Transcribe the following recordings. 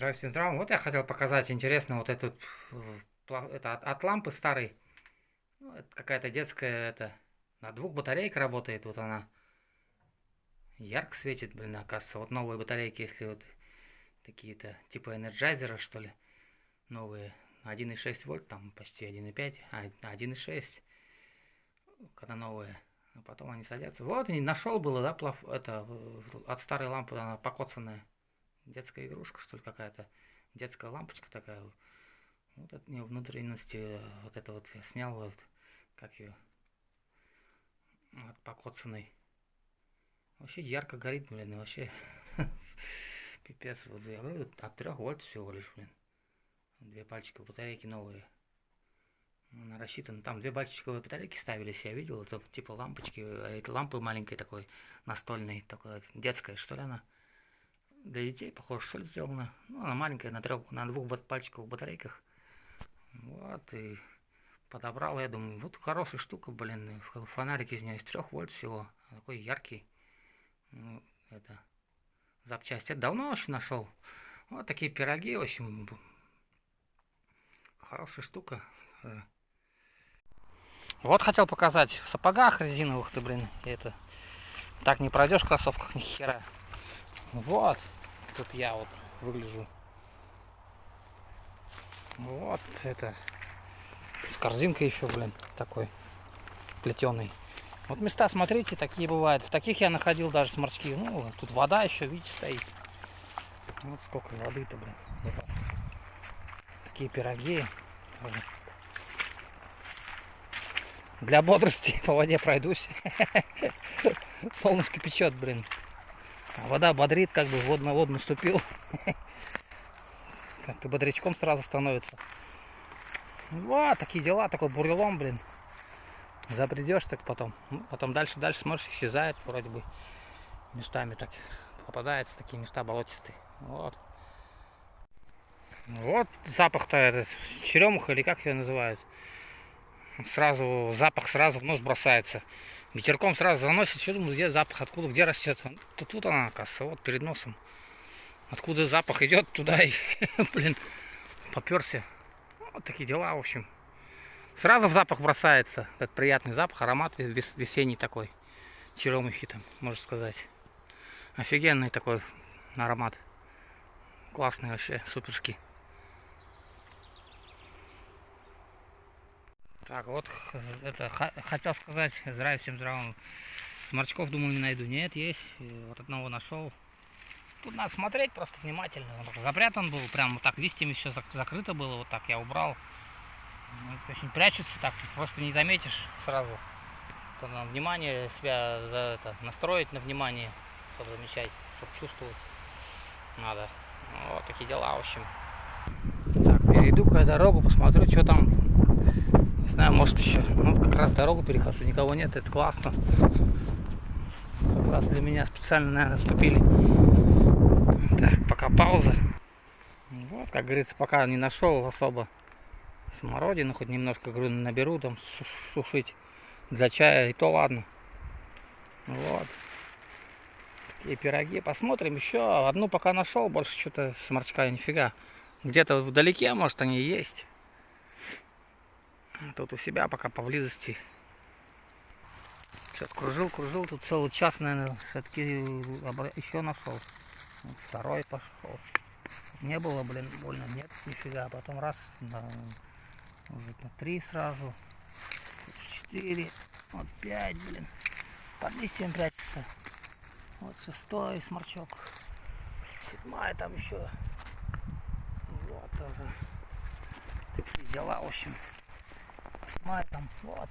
Здравствуйте, здравствуйте. Вот я хотел показать интересно вот этот, э, это от, от лампы старой. Ну, это какая-то детская, это на двух батарейках работает, вот она. Ярко светит, блин, оказывается. Вот новые батарейки, если вот такие-то, типа энерджайзера, что ли, новые. 1,6 вольт, там почти 1,5, а 1,6, когда новые. А потом они садятся. Вот, и нашел было, да, плав, это, от старой лампы, она покоцанная детская игрушка, что ли, какая-то. Детская лампочка такая. Вот от нее внутренности, вот это вот я снял, вот, как ее, от покоцанной. Вообще ярко горит, блин, вообще пипец. Вот я говорю, от 3 вольт всего лишь, блин. Две пальчика батарейки новые. Она рассчитана. Там две пальчиковые батарейки ставились, я видел. Это типа лампочки. А это лампы маленькой такой, настольной, такой, детская, что ли она для детей, похоже, что ли, сделано. Ну, она маленькая, на, трех, на двух пальчиковых батарейках. Вот, и подобрал, я думаю, вот хорошая штука, блин, фонарик из нее из трех вольт всего, такой яркий. Ну, это запчасти. Это давно очень нашел. Вот такие пироги, в общем, хорошая штука. Вот хотел показать в сапогах резиновых ты, блин, это так не пройдешь в кроссовках ни хера. Вот. Тут я вот выгляжу. Вот это. С корзинкой еще, блин, такой плетеный. Вот места, смотрите, такие бывают. В таких я находил даже сморчки. Ну, тут вода еще, видите, стоит. Вот сколько воды-то, блин. Такие пироги. Для бодрости по воде пройдусь. Солнышко печет, блин. Вода бодрит, как бы вод на воду наступил. Как-то бодрячком сразу становится. Вот, такие дела, такой бурелом, блин. Забредешь так потом. Ну, потом дальше, дальше смотришь, исчезает вроде бы. Местами так попадаются такие места болотистые. Вот. Вот запах-то этот, черемуха или как ее называют. Сразу, запах сразу в нос бросается. Ветерком сразу заносит, что думаю, где запах, откуда, где растет. Тут, тут она, оказывается, вот перед носом. Откуда запах идет, туда и, блин, поперся. Вот такие дела, в общем. Сразу в запах бросается, этот приятный запах, аромат весенний такой. Черемухи там, можно сказать. Офигенный такой аромат. Классный вообще, суперский. Так, вот это хотел сказать, здравия всем здравым. Сморчков думал не найду. Нет, есть. Вот одного нашел. Тут надо смотреть просто внимательно. Он запрятан был, прям вот так листьями все закрыто было, вот так я убрал. Ну, очень прячется так, просто не заметишь сразу. То на внимание себя за это настроить на внимание, чтобы замечать, чтобы чувствовать надо. Вот такие дела, в общем. Так, перейду-ка дорогу, посмотрю, что там не знаю, может еще. Ну, как раз дорогу перехожу, никого нет, это классно. Как раз для меня специально, наверное, ступили. Так, пока пауза. Вот, как говорится, пока не нашел особо смородину, хоть немножко, говорю, наберу там сушить для чая, и то ладно. Вот. Такие пироги. Посмотрим еще. Одну пока нашел, больше что-то сморчка нифига. Где-то вдалеке, может, они есть. Тут у себя пока поблизости. Сейчас кружил, кружил, тут целый час, наверное, все-таки еще нашел. Второй пошел. Не было, блин, больно, нет, нифига. Потом раз, на, уже на три сразу. Четыре, вот пять, блин. Под листьем прячется. Вот шестой сморчок. Седьмая там еще. Вот тоже. Дела, в общем мать там, вот.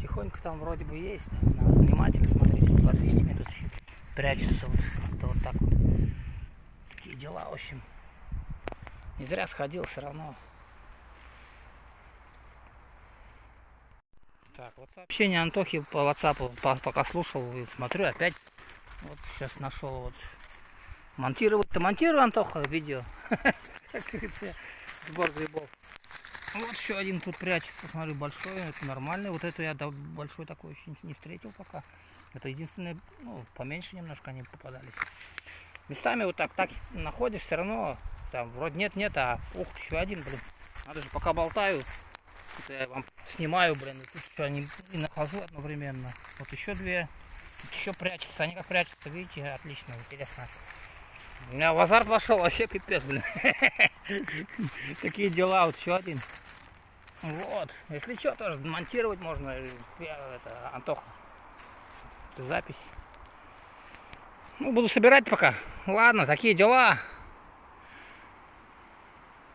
Тихонько там вроде бы есть. Надо внимательно смотреть. Под листьями тут еще прячется вот, вот, вот так вот. Такие дела, в общем. Не зря сходил все равно. Так, вот сообщение Антохи по WhatsApp пока слушал и смотрю, опять вот сейчас нашел вот монтировать-то монтирую, Антоха, видео. Как говорится, сбор грибов. Вот еще один тут прячется, смотрю, большой, это нормальный. Вот это я большой такой еще не встретил пока. Это единственное, ну, поменьше немножко они попадались. местами вот так, так находишь, все равно там вроде нет-нет, а ух, еще один, блин. Надо же, пока болтаю, это я вам снимаю, блин, и тут еще они и нахожу одновременно. Вот еще две, еще прячутся, они как прячутся, видите, отлично, интересно. У меня в азарт вошел, вообще пипец, блин. Такие дела, вот еще один. Вот, если что, тоже монтировать можно. Я, это, Антоха, это запись. Ну, буду собирать пока. Ладно, такие дела.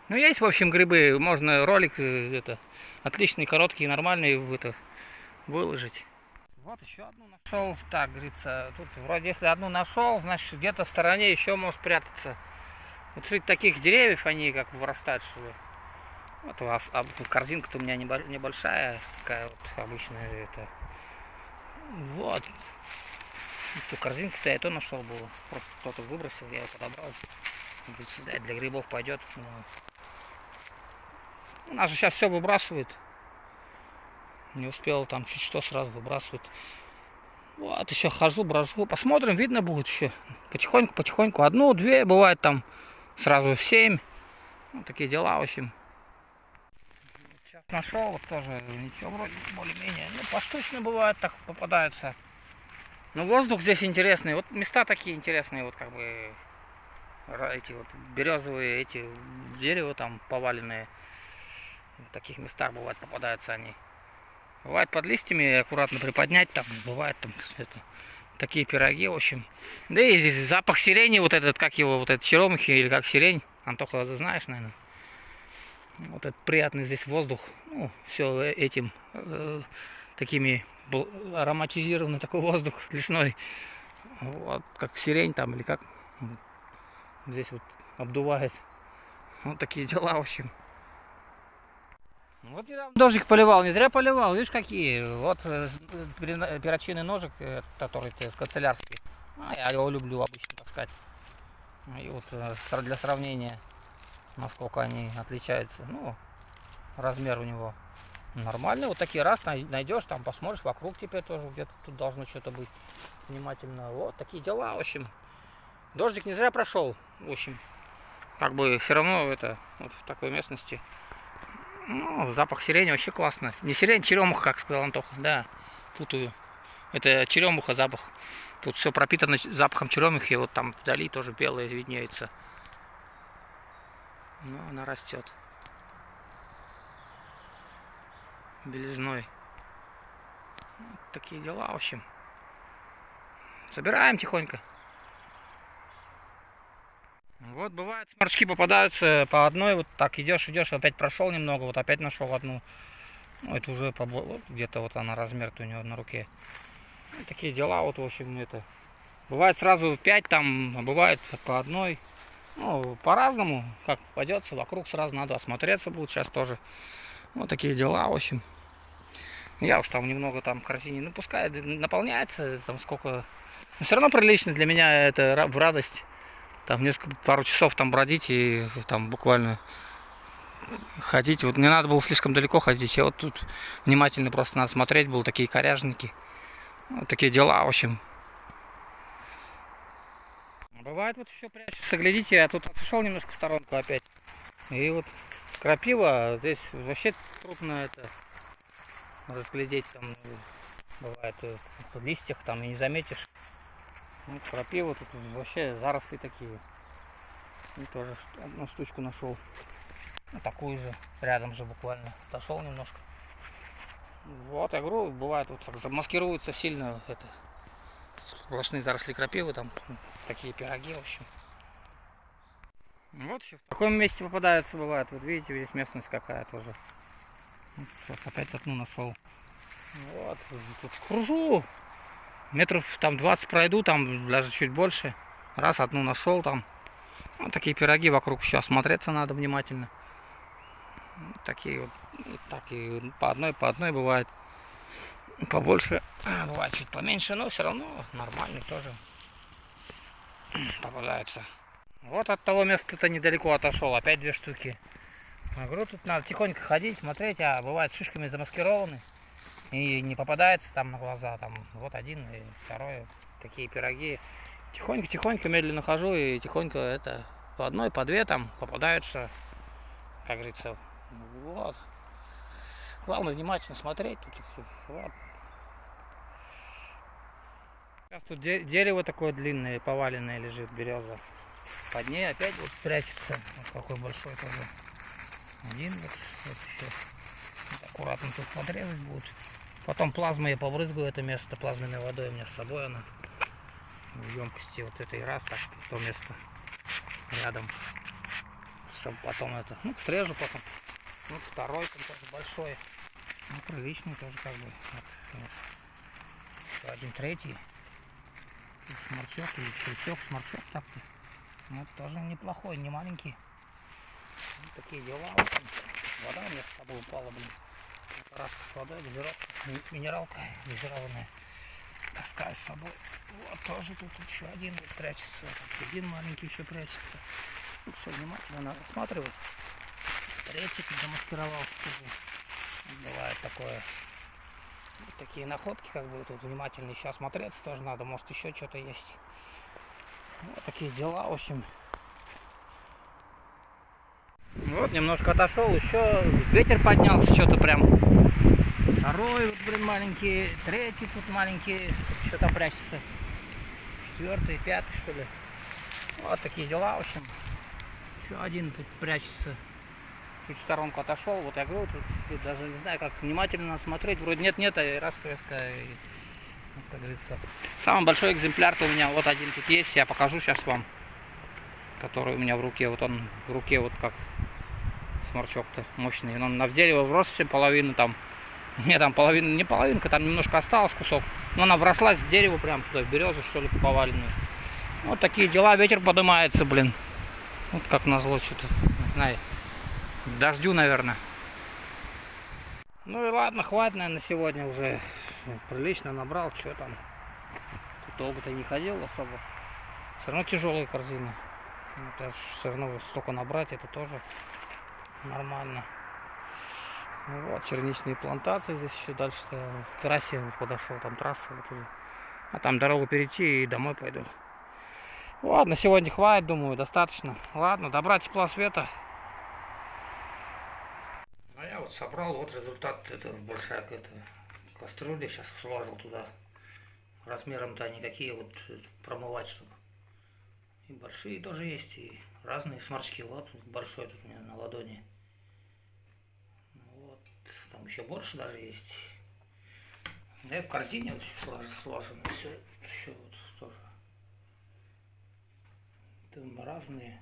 Ну, есть, в общем, грибы. Можно ролик э, это, отличный, короткий, нормальный это, выложить. Вот еще одну нашел. Так, говорится, тут вроде если одну нашел, значит где-то в стороне еще может прятаться. Вот среди таких деревьев они как вырастают, что ли. Вот у вас а, корзинка-то у меня небольшая, такая вот обычная это. Вот. Эту корзинку-то я то нашел было. Просто кто-то выбросил, я ее подобрал. Говорит, для грибов пойдет. Ну, у нас же сейчас все выбрасывают. Не успел там чуть что сразу выбрасывают. Вот еще хожу, брожу. Посмотрим, видно будет еще. Потихоньку, потихоньку. Одну, две, бывает там сразу семь. Вот такие дела, в общем. Нашел, вот тоже ничего вроде более-менее. Ну, поштучно бывает, так попадается. Но воздух здесь интересный. Вот места такие интересные, вот как бы эти вот березовые, эти дерева там поваленные. В таких местах бывает попадаются они. Бывает под листьями аккуратно приподнять, там бывает там это, такие пироги, в общем. Да и здесь запах сирени, вот этот, как его, вот этот черемухи или как сирень. Антоха, ты знаешь, наверное. Вот этот приятный здесь воздух. Ну, все этим э, такими ароматизированный такой воздух лесной. Вот, как сирень там или как. Здесь вот обдувает. Вот такие дела, в общем. Вот недавно дождик поливал, не зря поливал, видишь какие. Вот э, перочинный ножик, э, который канцелярский. А, я его люблю обычно таскать. И вот э, для сравнения, насколько они отличаются. Ну, размер у него нормальный. Вот такие раз найдешь, там посмотришь, вокруг теперь тоже где-то тут должно что-то быть внимательно. Вот такие дела, в общем. Дождик не зря прошел, в общем. Как бы все равно это, вот в такой местности ну, запах сирени вообще классно. Не сирень, черемуха, как сказал Антоха. Да, путаю. Это черемуха запах. Тут все пропитано запахом черемухи. Вот там вдали тоже белое виднеется. Ну, она растет. Белизной. Вот такие дела, в общем. Собираем тихонько. Вот бывает, сморчки попадаются по одной, вот так идешь, идешь, опять прошел немного, вот опять нашел одну. Ну, это уже вот, где-то вот она размер у него на руке. Ну, такие дела, вот, в общем, это. Бывает сразу 5 там, а бывает по одной. Ну, по-разному, как пойдется, вокруг сразу надо осмотреться будет сейчас тоже. Вот такие дела, в общем. Я уж там немного там в корзине, ну пускай наполняется, там сколько... Но все равно прилично для меня это в радость там несколько, пару часов там бродить и там буквально ходить. Вот не надо было слишком далеко ходить. Я вот тут внимательно просто надо смотреть, был такие коряжники. Вот такие дела, в общем. Бывает вот еще прячется, глядите, я тут отошел немножко в сторонку опять. И вот крапива, здесь вообще трудно это разглядеть там бывает в листьях там и не заметишь. Ну, крапива тут вообще заросли такие. И тоже одну штучку нашел. Ну, такую же, рядом же буквально. Отошел немножко. Вот, я говорю, бывает вот так замаскируются сильно это сплошные заросли крапивы, там такие пироги, в общем. Вот еще в таком месте попадаются, бывает. Вот видите, здесь местность какая тоже. Вот, сейчас опять одну нашел. Вот, тут кружу метров там 20 пройду, там даже чуть больше. Раз одну нашел там. Вот такие пироги вокруг еще осмотреться надо внимательно. Вот такие вот, так и по одной, по одной бывает. Побольше, бывает чуть поменьше, но все равно нормальный тоже попадается. Вот от того места-то недалеко отошел, опять две штуки. Я говорю, тут надо тихонько ходить, смотреть, а бывает шишками замаскированы и не попадается там на глаза. Там вот один и второй такие пироги. Тихонько-тихонько медленно хожу и тихонько это по одной, по две там попадаются, как говорится, вот. Главное внимательно смотреть. Тут, вот. Сейчас тут дерево такое длинное, поваленное лежит, береза. Под ней опять вот прячется. Вот какой большой тоже. Один вот, вот еще. Аккуратно тут подрезать будет. Потом плазмой я побрызгаю это место плазменной водой. У меня с собой она в емкости вот этой раз так то место рядом. Чтобы потом это, ну, срежу потом. Вот второй там тоже большой. Ну, приличный тоже как бы. Вот. Еще один третий. И сморчок, и щелчок, сморчок так-то. Ну, тоже неплохой, не маленький. Вот такие дела. Вода у меня с собой упала, блин. Парашка с водой, газировка, минералка газированная. Таскаю с собой. Вот тоже тут еще один вот прячется. Вот один маленький еще прячется. Ну, все внимательно надо осматривать. Третий замаскировал. Бывает такое. Такие находки, как бы тут внимательно еще осмотреться тоже надо. Может еще что-то есть. Вот такие дела, в общем. Вот, немножко отошел, еще ветер поднялся, что-то прям. Второй, вот, блин, маленький, третий тут маленький, что-то прячется. Четвертый, пятый, что ли. Вот такие дела, в общем. Еще один тут прячется. Чуть в сторонку отошел, вот я говорю, тут, тут даже не знаю, как внимательно смотреть. Вроде нет-нет, а раз резко, и, как говорится. Самый большой экземпляр-то у меня вот один тут есть, я покажу сейчас вам. Который у меня в руке, вот он в руке вот как сморчок-то мощный. Он на дерево врос все половину там. Не, там половина, не половинка, там немножко осталось кусок. Но она вросла с дерева прям туда, в березу, что ли, поваленную. Вот такие дела, ветер поднимается, блин. Вот как назло что-то, не знаю. Дождю, наверное. Ну и ладно, хватит, наверное, на сегодня уже. Прилично набрал, что там. Тут долго-то не ходил особо. Все равно тяжелая корзина. Это все равно столько набрать, это тоже нормально. Вот, черничные плантации здесь еще дальше к трассе подошел, там трасса вот уже. А там дорогу перейти и домой пойду. Ладно, сегодня хватит, думаю, достаточно. Ладно, добра тепла света. Вот собрал, вот результат, это большая какая-то кастрюля, сейчас сложил туда. Размером-то они такие вот промывать, чтобы. И большие тоже есть, и разные сморчки. Вот большой тут у меня на ладони. Там еще больше даже есть. Да и в корзине вот еще сложено все. Еще вот тоже. Там разные.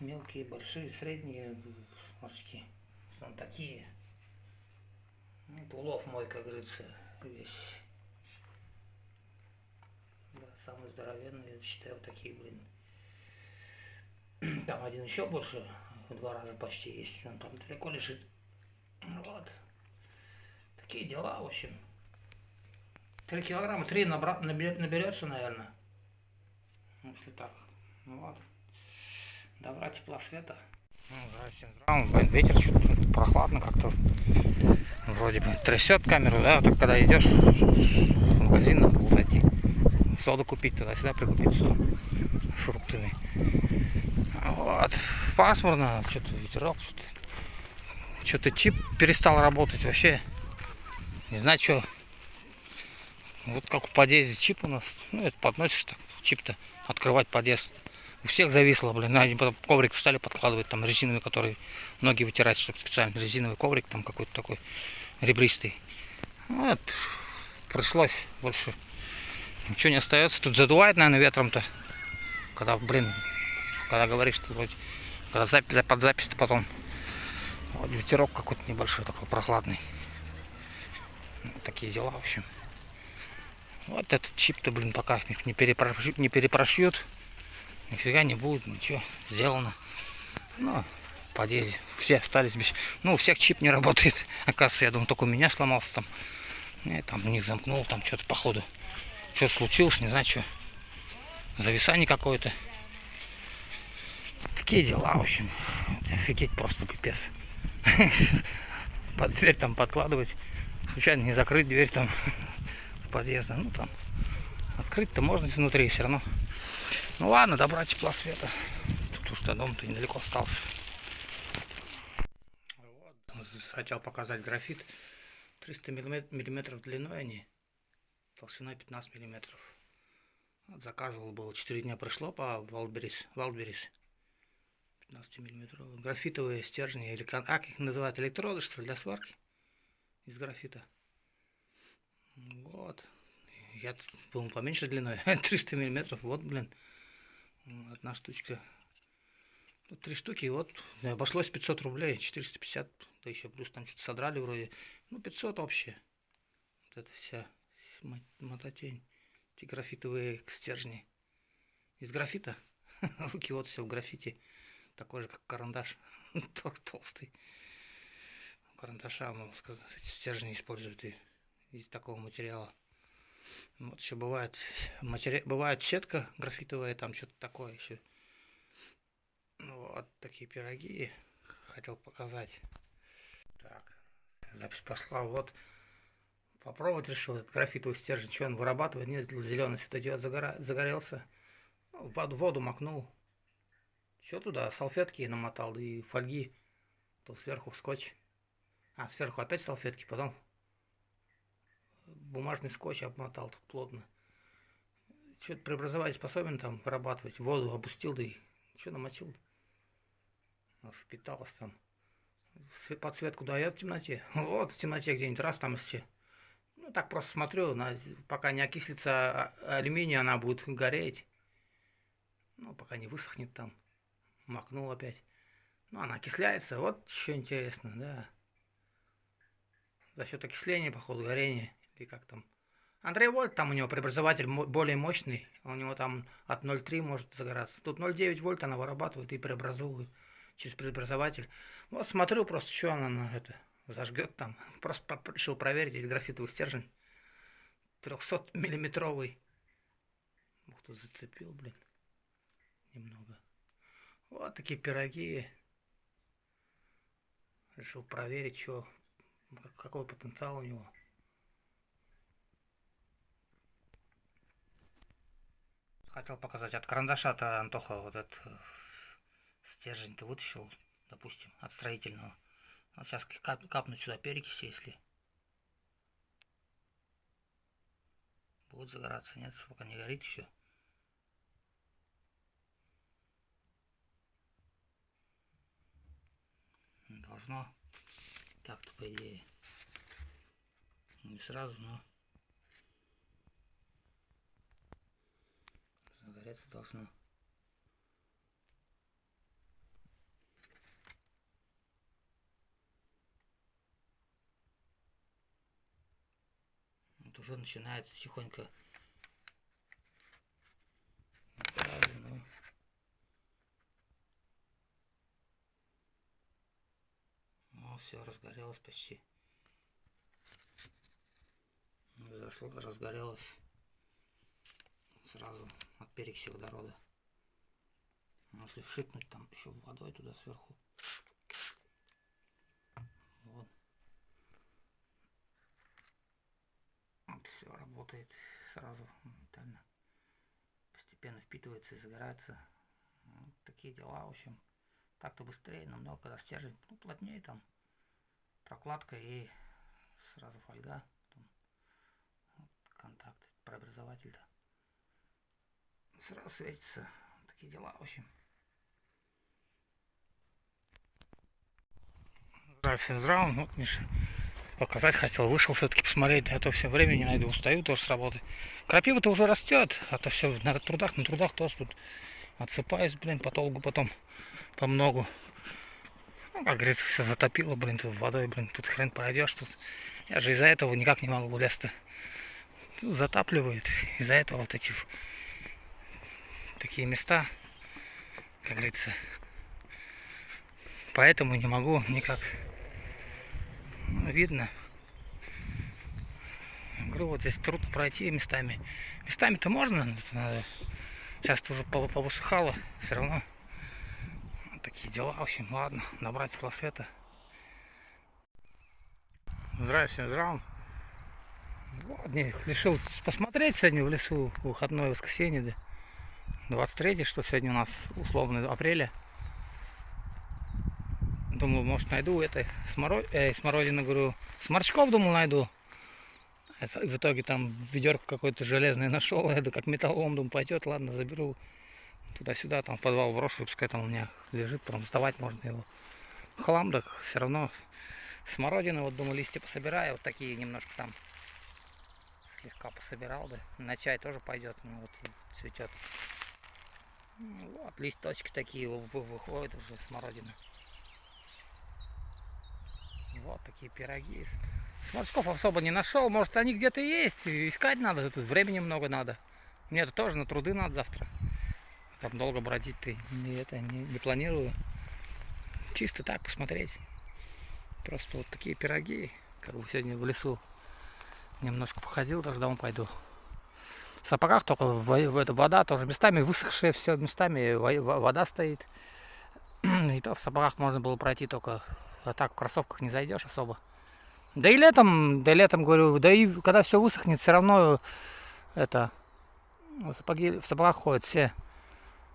Мелкие, большие, средние морские. Там такие. Это улов мой, как говорится, весь. Да, самый здоровенный, я считаю, вот такие, блин. Там один еще больше, в два раза почти есть. Он там далеко лежит. Вот. Такие дела, в общем. Три килограмма, три набра... наберется, наверное. Если так. Ну вот. Добра, тепла, света. Ну, здравствуйте. Ветер чуть прохладно как-то. Вроде бы трясет камеру, да, так когда идешь в магазин, надо было зайти. Соду купить, туда-сюда прикупить соду фруктами. Вот. Пасмурно, что-то ветерок, что-то что-то чип перестал работать вообще. Не знаю, что. Вот как в подъезде чип у нас. Ну, это подносишь так, чип-то, открывать подъезд. У всех зависло, блин. Они потом коврик стали подкладывать, там резиновый, который ноги вытирать, чтобы специально резиновый коврик, там какой-то такой ребристый. Вот. Пришлось больше. Ничего не остается. Тут задувает, наверное, ветром-то. Когда, блин, когда говоришь, что вроде, когда запись, под запись-то потом вот ветерок какой-то небольшой, такой прохладный. Вот такие дела, в общем. Вот этот чип-то, блин, пока не, перепрошьют, не перепрошьют. Нифига не будет, ничего, сделано. Ну, подъезде все остались без... Ну, у всех чип не работает. Оказывается, я думал, только у меня сломался там. Я там у них замкнул, там что-то походу. Что-то случилось, не знаю, что. Зависание какое-то. Такие дела, в общем. Офигеть просто пипец. Под дверь там подкладывать. Случайно не закрыть дверь там подъезда. Ну там открыть. открыть-то можно изнутри все равно. Ну ладно, добрать тепла света. Тут уж до дома-то недалеко остался. Вот. Хотел показать графит. 300 миллиметров длиной они. Толщиной 15 миллиметров. Вот заказывал было 4 дня пришло по Wildberries. Wildberries. 15 миллиметров. Графитовые стержни, или как их называют, электроды, что ли, для сварки из графита. Вот. Я тут был поменьше длиной, 300 миллиметров. Вот, блин, одна штучка. Тут три штуки, вот, обошлось 500 рублей, 450, да еще плюс там что-то содрали вроде. Ну, 500 общее. Вот это вся мототень. Эти графитовые стержни. Из графита. Руки вот все в графите. Такой же, как карандаш. Толстый. Карандаша, мол, стержни используют и из такого материала. Вот еще бывает, матери... бывает сетка графитовая, там что-то такое еще. Вот такие пироги хотел показать. Так, запись пошла. Вот попробовать решил этот графитовый стержень, что он вырабатывает. Нет, зеленый светодиод загора... загорелся. Ну, воду, воду макнул. Все туда, салфетки намотал и фольги. То сверху скотч. А, сверху опять салфетки, потом бумажный скотч обмотал тут плотно. Что-то преобразователь способен там вырабатывать. Воду опустил, да и что намочил. Впиталось там. Подсветку дает в темноте. Вот в темноте где-нибудь раз там все. Ну, так просто смотрю, на, пока не окислится алюминий, она будет гореть. Ну, пока не высохнет там. Макнул опять. Ну, она окисляется. Вот еще интересно, да. За счет окисления, походу, горения или как там. Андрей Вольт, там у него преобразователь более мощный, у него там от 0,3 может загораться. Тут 0,9 вольт она вырабатывает и преобразовывает через преобразователь. Вот смотрю просто, что она на это зажгет там. Просто решил проверить этот графитовый стержень. 300 миллиметровый. Ух, тут зацепил, блин. Немного. Вот такие пироги. Решил проверить, что, какой потенциал у него. Хотел показать. От карандаша-то Антоха вот этот э, стержень ты вытащил, допустим, от строительного. Вот сейчас кап капнуть сюда перекиси, если будет загораться. Нет, пока не горит еще. Должно. Так-то, по идее. Не сразу, но... загореться должно. Вот уже начинает тихонько. Ну, все, разгорелось почти. Зашло, разгорелось сразу от перекиси водорода. Ну, если вшикнуть там еще водой туда сверху. Вот. вот все работает сразу моментально. Постепенно впитывается и загорается. Вот такие дела, в общем. Так-то быстрее, намного, когда стержень ну, плотнее там. Прокладка и сразу фольга. Потом вот контакт, преобразователь-то сразу светится. Такие дела, в общем. Здравия всем здравым. Вот, Миша, показать хотел. Вышел все-таки посмотреть. А то все время не найду. Устаю тоже с работы. Крапива-то уже растет. А то все на трудах, на трудах тоже тут отсыпаюсь, блин, по толгу потом. По многу. Ну, как говорится, все затопило, блин, тут водой, блин, тут хрен пройдешь тут. Я же из-за этого никак не могу лезть-то. Затапливает. Из-за этого вот эти такие места, как говорится. Поэтому не могу никак. Видно. Говорю, вот здесь трудно пройти местами. Местами-то можно. Сейчас уже повысыхало, все равно. Такие дела, в общем, ладно, набрать просвета. Здравия здравым. Вот, решил посмотреть сегодня в лесу, выходное воскресенье, да. 23 что сегодня у нас условно апреля. Думал, может найду это смород... э, смородину, говорю, сморчков, думал, найду. Это, в итоге там ведерко какое-то железное нашел, это как металлом, думаю, пойдет, ладно, заберу туда-сюда, там в подвал брошу, пускай там у меня лежит, потом вставать можно его. Хлам, так все равно смородины, вот думаю, листья пособираю, вот такие немножко там слегка пособирал, да. На чай тоже пойдет, ну вот цветет. Вот, листочки такие выходят уже смородины. Вот такие пироги. Сморчков особо не нашел. Может они где-то есть. Искать надо. Тут времени много надо. Мне это тоже на труды надо завтра. Там долго бродить ты не, это, не, не планирую. Чисто так посмотреть. Просто вот такие пироги. Как бы сегодня в лесу немножко походил, даже домой пойду. Сапогах только вода тоже местами высохшая, все местами вода стоит. И то в сапогах можно было пройти только а так в кроссовках не зайдешь особо. Да и летом, да и летом говорю, да и когда все высохнет, все равно это в, сапоги, в сапогах ходят все.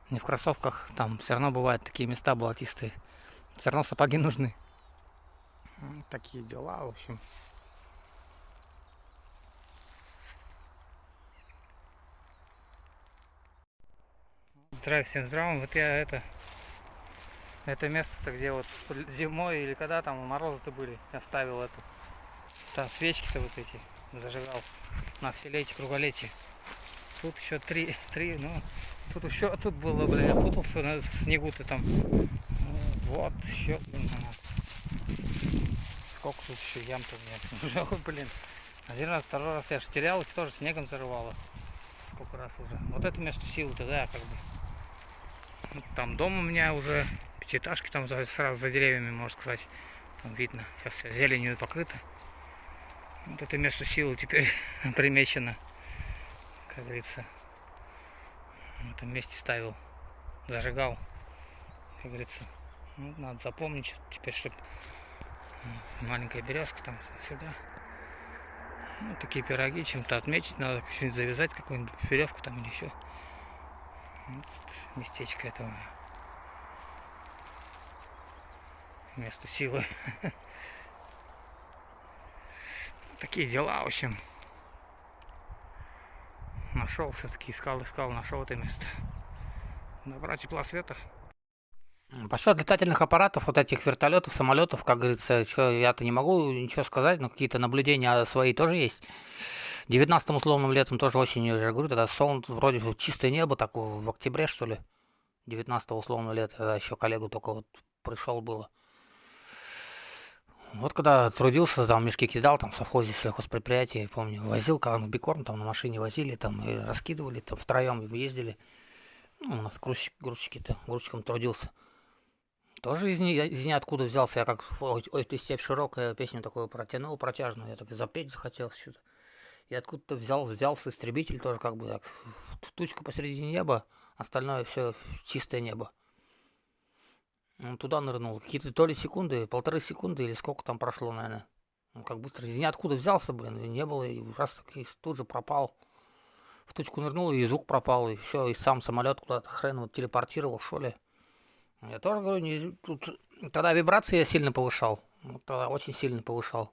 Не в кроссовках, там все равно бывают такие места болотистые. Все равно сапоги нужны. Такие дела, в общем. Здравия всем здравым. Вот я это это место, где вот зимой или когда там морозы-то были, оставил это. Там свечки-то вот эти зажигал на вселетие, круголетие. Тут еще три, три, ну, тут еще, тут было, бля, я путался на снегу-то там. Вот, еще, блин, сколько тут еще ям-то уже, блин. Один раз, второй раз я же терял, их тоже снегом зарывало. Сколько раз уже. Вот это место силы-то, да, как бы. Там дом у меня уже пятиэтажки там сразу за деревьями, можно сказать. Там видно, сейчас вся зеленью покрыто. Вот это место силы теперь примечено, как говорится. В этом месте ставил, зажигал, как говорится. Ну, надо запомнить теперь, чтобы маленькая березка там сюда. Ну, такие пироги чем-то отметить, надо что-нибудь завязать, какую-нибудь веревку там или еще. Вот местечко этого место силы. Такие дела, в общем. Нашел все-таки, искал, искал, нашел это место. Добра тепла света. По счету летательных аппаратов, вот этих вертолетов, самолетов, как говорится, я-то не могу ничего сказать, но какие-то наблюдения свои тоже есть. 19 условным летом тоже осенью, я говорю, тогда солнце, вроде чистое небо, так в октябре, что ли. 19 условного лета, тогда еще коллегу только вот пришел было. Вот когда трудился, там мешки кидал, там в совхозе сельхозпредприятия, помню, возил бикорм, там на машине возили, там и раскидывали, там втроем ездили. Ну, у нас грузчик, грузчики-то, грузчиком трудился. Тоже из, ни, из ниоткуда взялся, я как ой, ой, ты степь широкая, песню такую протянул протяжную, я так и запеть захотел что-то. И откуда-то взял, взялся истребитель тоже как бы так, тучка посреди неба, остальное все чистое небо. Он туда нырнул. Какие-то то ли секунды, полторы секунды или сколько там прошло, наверное. Он как быстро из ниоткуда взялся, блин, и не было, и раз таки тут же пропал. В точку нырнул, и звук пропал, и все, и сам самолет куда-то хрен вот телепортировал, что ли. Я тоже говорю, не, тут тогда вибрации я сильно повышал. Вот тогда очень сильно повышал.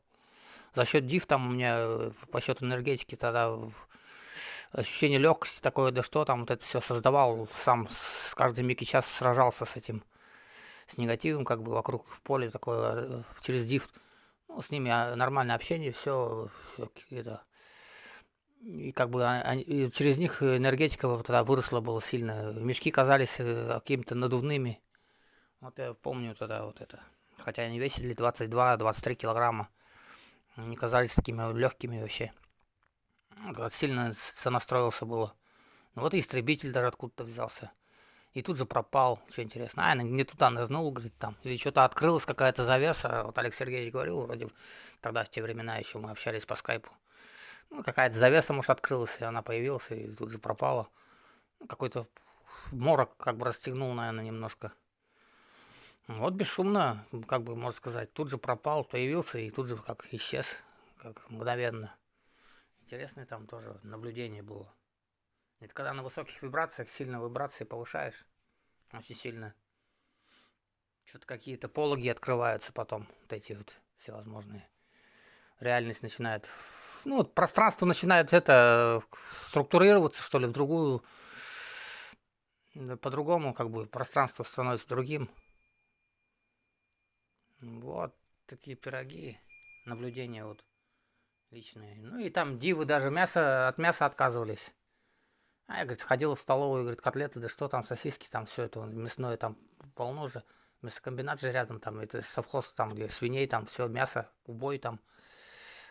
За счет див там у меня э, по счету энергетики тогда ощущение легкости такое, да что там вот это все создавал, сам с каждый миг и час сражался с этим с негативом, как бы вокруг в поле такое, э, через дифт. Ну, с ними а, нормальное общение, все, все это. И как бы они, и через них энергетика вот тогда выросла было сильно. Мешки казались э, какими-то надувными. Вот я помню тогда вот это. Хотя они весили 22-23 килограмма. Они казались такими легкими вообще. Вот сильно сонастроился было. Ну, вот и истребитель даже откуда-то взялся и тут же пропал. Что интересно, а, не туда нырнул, говорит, там. Или что-то открылась какая-то завеса. Вот Олег Сергеевич говорил, вроде тогда, в те времена еще мы общались по скайпу. Ну, какая-то завеса, может, открылась, и она появилась, и тут же пропала. Ну, какой-то морок как бы расстегнул, наверное, немножко. Вот бесшумно, как бы, можно сказать, тут же пропал, появился, и тут же как исчез, как мгновенно. Интересное там тоже наблюдение было. Это когда на высоких вибрациях сильно вибрации повышаешь, очень сильно. Что-то какие-то пологи открываются потом, вот эти вот всевозможные. Реальность начинает, ну, вот пространство начинает это структурироваться, что ли, в другую, по-другому, как бы, пространство становится другим. Вот такие пироги, наблюдения вот личные. Ну и там дивы даже мясо, от мяса отказывались. А я, говорит, сходил в столовую, говорит, котлеты, да что там, сосиски, там все это мясное там полно же. Мясокомбинат же рядом, там, это совхоз, там, где свиней, там, все, мясо, убой, там.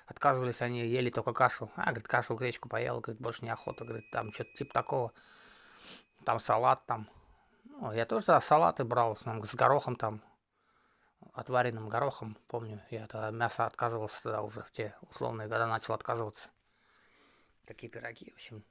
Отказывались они, ели только кашу. А, говорит, кашу, гречку поел, говорит, больше неохота, говорит, там, что-то типа такого. Там салат, там. Ну, я тоже да, салаты брал, с, с горохом, там, отваренным горохом, помню, я тогда мясо отказывался тогда уже в те условные года начал отказываться. Такие пироги, в общем,